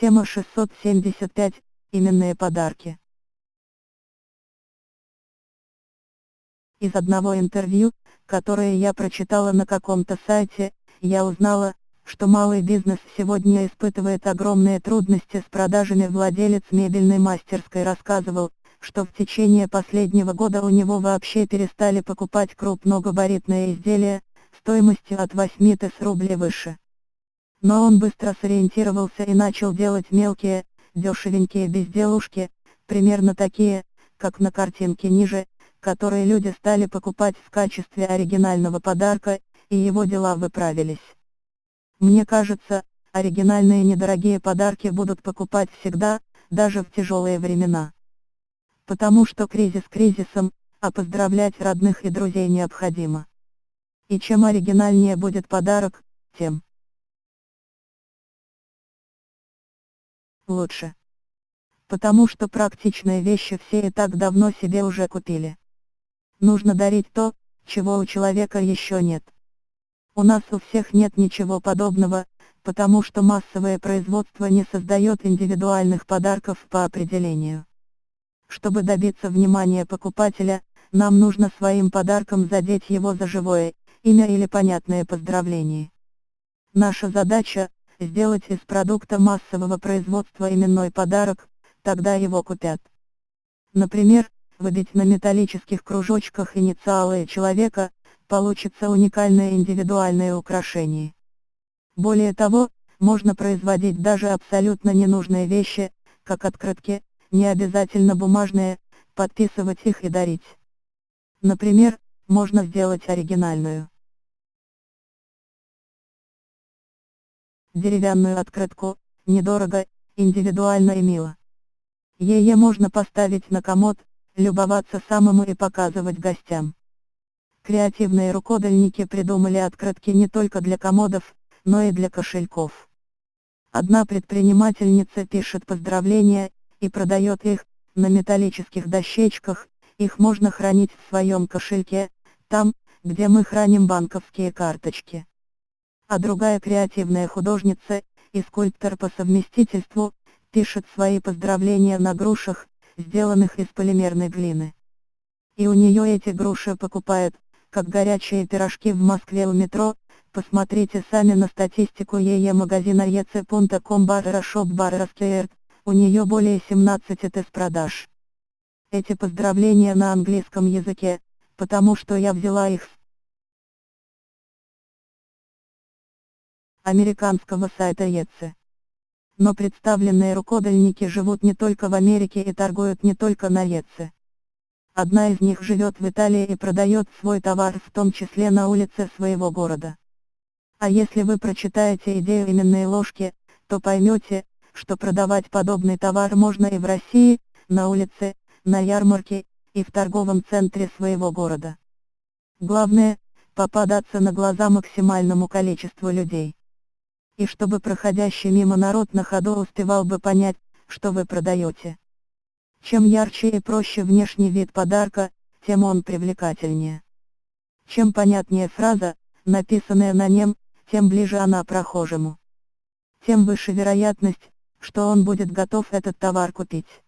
Тема 675. Именные подарки. Из одного интервью, которое я прочитала на каком-то сайте, я узнала, что малый бизнес сегодня испытывает огромные трудности с продажами. Владелец мебельной мастерской рассказывал, что в течение последнего года у него вообще перестали покупать крупногабаритные изделия, стоимостью от 8 тысяч рублей выше. Но он быстро сориентировался и начал делать мелкие, дешевенькие безделушки, примерно такие, как на картинке ниже, которые люди стали покупать в качестве оригинального подарка, и его дела выправились. Мне кажется, оригинальные недорогие подарки будут покупать всегда, даже в тяжелые времена. Потому что кризис кризисом, а поздравлять родных и друзей необходимо. И чем оригинальнее будет подарок, тем лучше. Потому что практичные вещи все и так давно себе уже купили. Нужно дарить то, чего у человека еще нет. У нас у всех нет ничего подобного, потому что массовое производство не создает индивидуальных подарков по определению. Чтобы добиться внимания покупателя, нам нужно своим подарком задеть его за живое, имя или понятное поздравление. Наша задача – сделать из продукта массового производства именной подарок, тогда его купят. Например, выбить на металлических кружочках инициалы человека, получится уникальное индивидуальное украшение. Более того, можно производить даже абсолютно ненужные вещи, как открытки, не обязательно бумажные, подписывать их и дарить. Например, можно сделать оригинальную деревянную открытку, недорого, индивидуально и мило. Ее можно поставить на комод, любоваться самому и показывать гостям. Креативные рукодельники придумали открытки не только для комодов, но и для кошельков. Одна предпринимательница пишет поздравления, и продает их, на металлических дощечках, их можно хранить в своем кошельке, там, где мы храним банковские карточки. А другая креативная художница, и скульптор по совместительству, пишет свои поздравления на грушах, сделанных из полимерной глины. И у нее эти груши покупают, как горячие пирожки в Москве у метро, посмотрите сами на статистику ее магазина ec.com у нее более 17 тыс продаж. Эти поздравления на английском языке, потому что я взяла их с американского сайта Etsy. Но представленные рукодельники живут не только в Америке и торгуют не только на Etsy. Одна из них живет в Италии и продает свой товар в том числе на улице своего города. А если вы прочитаете идею именной ложки, то поймете, что продавать подобный товар можно и в России, на улице, на ярмарке, и в торговом центре своего города. Главное, попадаться на глаза максимальному количеству людей. И чтобы проходящий мимо народ на ходу успевал бы понять, что вы продаете. Чем ярче и проще внешний вид подарка, тем он привлекательнее. Чем понятнее фраза, написанная на нем, тем ближе она прохожему. Тем выше вероятность, что он будет готов этот товар купить.